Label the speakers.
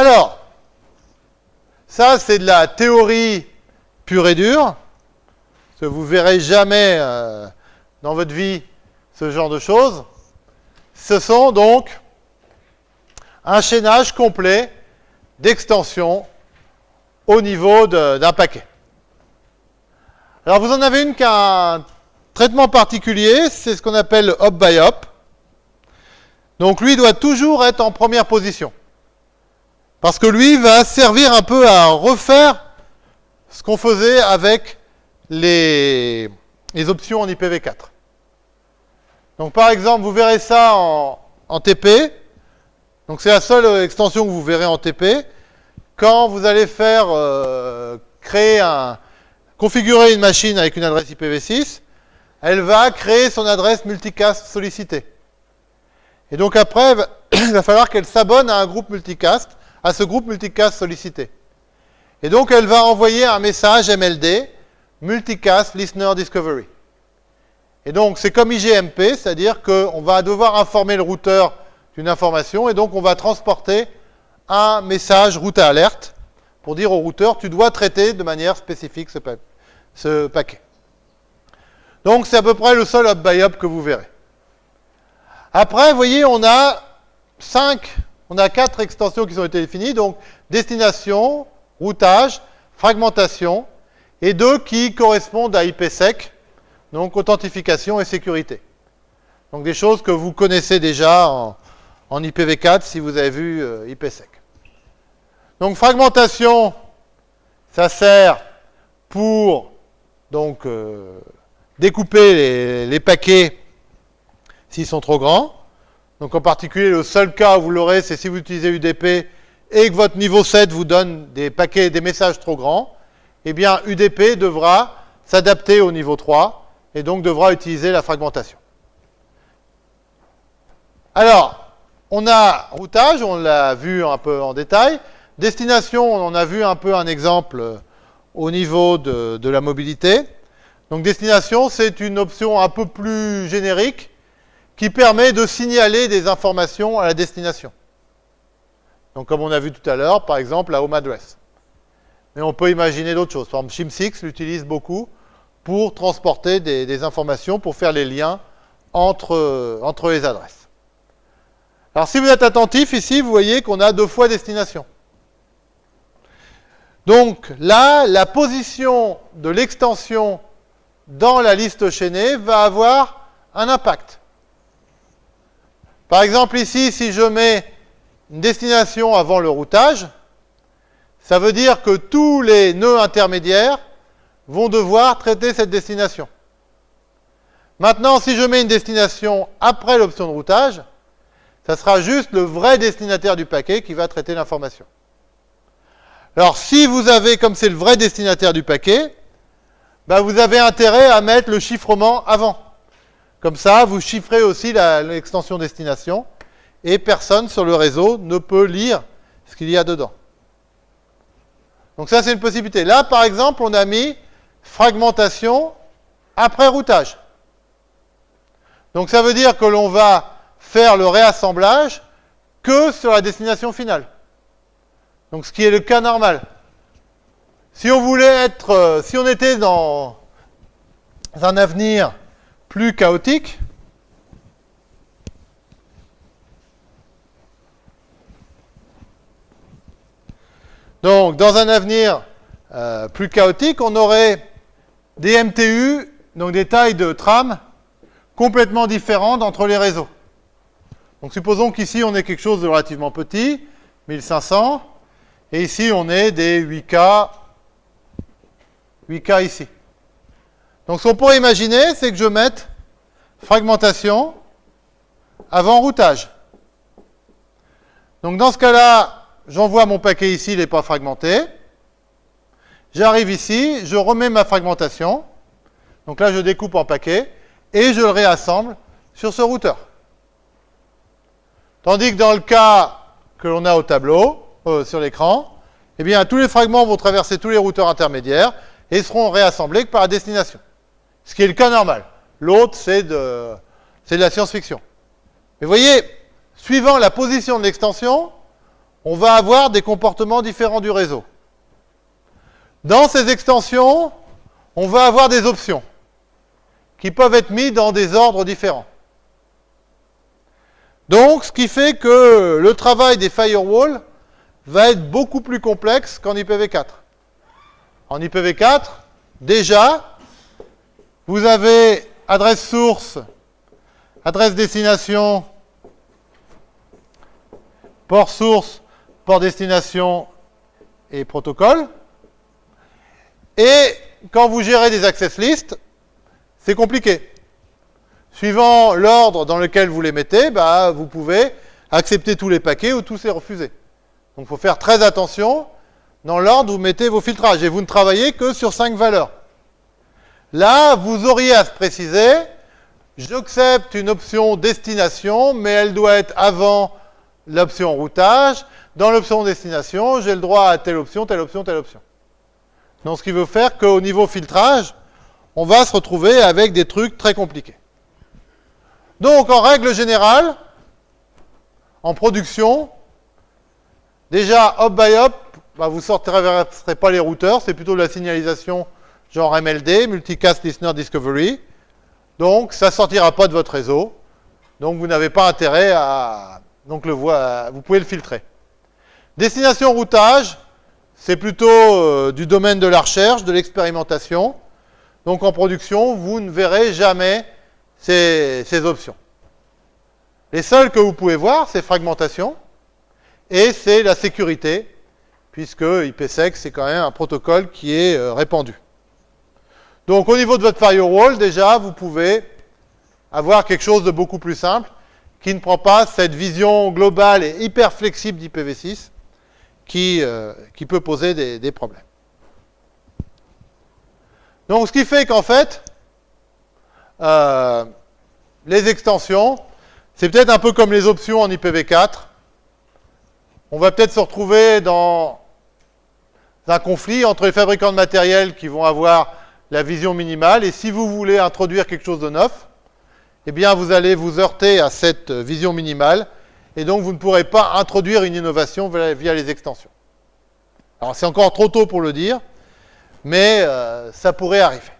Speaker 1: Alors, ça c'est de la théorie pure et dure, que vous verrez jamais euh, dans votre vie ce genre de choses. Ce sont donc un chaînage complet d'extensions au niveau d'un paquet. Alors vous en avez une qui a un traitement particulier, c'est ce qu'on appelle le hop by hop. Donc lui doit toujours être en première position. Parce que lui va servir un peu à refaire ce qu'on faisait avec les, options en IPv4. Donc par exemple, vous verrez ça en, en TP. Donc c'est la seule extension que vous verrez en TP. Quand vous allez faire euh, créer un, configurer une machine avec une adresse IPv6, elle va créer son adresse multicast sollicitée. Et donc après, il va falloir qu'elle s'abonne à un groupe multicast, à ce groupe multicast sollicité. Et donc elle va envoyer un message MLD, Multicast Listener Discovery. Et donc c'est comme IGMP, c'est-à-dire qu'on va devoir informer le routeur d'une information, et donc on va transporter un message route à alerte pour dire au routeur, tu dois traiter de manière spécifique ce, paquet. Donc c'est à peu près le seul hop by hop que vous verrez. Après, vous voyez, on a 5, on a 4 extensions qui ont été définies, donc destination, routage, fragmentation, et deux qui correspondent à IPsec, donc authentification et sécurité. Donc des choses que vous connaissez déjà en, IPv4 si vous avez vu euh, IPsec. Donc fragmentation, ça sert pour donc euh, découper les, paquets s'ils sont trop grands. Donc en particulier, le seul cas où vous l'aurez, c'est si vous utilisez UDP et que votre niveau 7 vous donne des paquets, des messages trop grands, eh bien UDP devra s'adapter au niveau 3 et donc devra utiliser la fragmentation. Alors, on a routage, on l'a vu un peu en détail. Destination, on en a vu un peu un exemple au niveau de, la mobilité. Donc destination, c'est une option un peu plus générique qui permet de signaler des informations à la destination. Donc comme on a vu tout à l'heure, par exemple, la home address. Mais on peut imaginer d'autres choses. Par exemple, Shim6 l'utilise beaucoup pour transporter des, informations, pour faire les liens entre, entre les adresses. Alors si vous êtes attentif, ici, vous voyez qu'on a deux fois destination. Donc là, la position de l'extension dans la liste chaînée va avoir un impact. Par exemple ici, si je mets une destination avant le routage, ça veut dire que tous les nœuds intermédiaires vont devoir traiter cette destination. Maintenant, si je mets une destination après l'option de routage, ça sera juste le vrai destinataire du paquet qui va traiter l'information. Alors, si vous avez, comme c'est le vrai destinataire du paquet, bah, vous avez intérêt à mettre le chiffrement avant. Comme ça, vous chiffrez aussi l'extension destination et personne sur le réseau ne peut lire ce qu'il y a dedans. Donc ça, c'est une possibilité. Là, par exemple, on a mis fragmentation après routage. Donc ça veut dire que l'on va faire le réassemblage que sur la destination finale. Donc ce qui est le cas normal. Si on voulait être, euh, si on était dans un avenir plus chaotique, donc dans un avenir euh, plus chaotique, on aurait des MTU, donc des tailles de tram complètement différentes entre les réseaux. Donc supposons qu'ici on ait quelque chose de relativement petit, 1500, et ici, on est des 8K, 8K ici. Donc, ce qu'on pourrait imaginer, c'est que je mette fragmentation avant routage. Donc, dans ce cas-là, j'envoie mon paquet ici, il n'est pas fragmenté. J'arrive ici, je remets ma fragmentation. Donc là, je découpe en paquets et je le réassemble sur ce routeur. Tandis que dans le cas que l'on a au tableau, euh, sur l'écran, eh bien, tous les fragments vont traverser tous les routeurs intermédiaires et seront réassemblés par la destination. Ce qui est le cas normal. L'autre, c'est de, de la science-fiction. Mais vous voyez, suivant la position de l'extension, on va avoir des comportements différents du réseau. Dans ces extensions, on va avoir des options qui peuvent être mises dans des ordres différents. Donc, ce qui fait que le travail des firewalls va être beaucoup plus complexe qu'en IPv4. En IPv4, déjà, vous avez adresse source, adresse destination, port source, port destination et protocole. Et quand vous gérez des access lists, c'est compliqué. Suivant l'ordre dans lequel vous les mettez, bah, vous pouvez accepter tous les paquets ou tous les refuser. Donc il faut faire très attention dans l'ordre où vous mettez vos filtrages. Et vous ne travaillez que sur cinq valeurs. Là, vous auriez à se préciser, j'accepte une option destination, mais elle doit être avant l'option routage. Dans l'option destination, j'ai le droit à telle option, telle option, telle option. Donc ce qui veut faire qu'au niveau filtrage, on va se retrouver avec des trucs très compliqués. Donc, en règle générale, en production, déjà, hop by hop, bah, vous ne sortirez pas les routeurs, c'est plutôt de la signalisation genre MLD, Multicast Listener Discovery. Donc, ça ne sortira pas de votre réseau. Donc, vous n'avez pas intérêt à... Donc, le vous pouvez le filtrer. Destination routage, c'est plutôt euh, du domaine de la recherche, de l'expérimentation. Donc, en production, vous ne verrez jamais ces, options. Les seules que vous pouvez voir, c'est fragmentation et c'est la sécurité, puisque IPsec, c'est quand même un protocole qui est euh, répandu. Donc au niveau de votre firewall, déjà, vous pouvez avoir quelque chose de beaucoup plus simple, qui ne prend pas cette vision globale et hyper flexible d'IPv6, qui, euh, qui peut poser des, problèmes. Donc ce qui fait qu'en fait, euh, les extensions, c'est peut-être un peu comme les options en IPv4. On va peut-être se retrouver dans un conflit entre les fabricants de matériel qui vont avoir la vision minimale, et si vous voulez introduire quelque chose de neuf, eh bien vous allez vous heurter à cette vision minimale, et donc vous ne pourrez pas introduire une innovation via les extensions. Alors c'est encore trop tôt pour le dire, mais euh, ça pourrait arriver.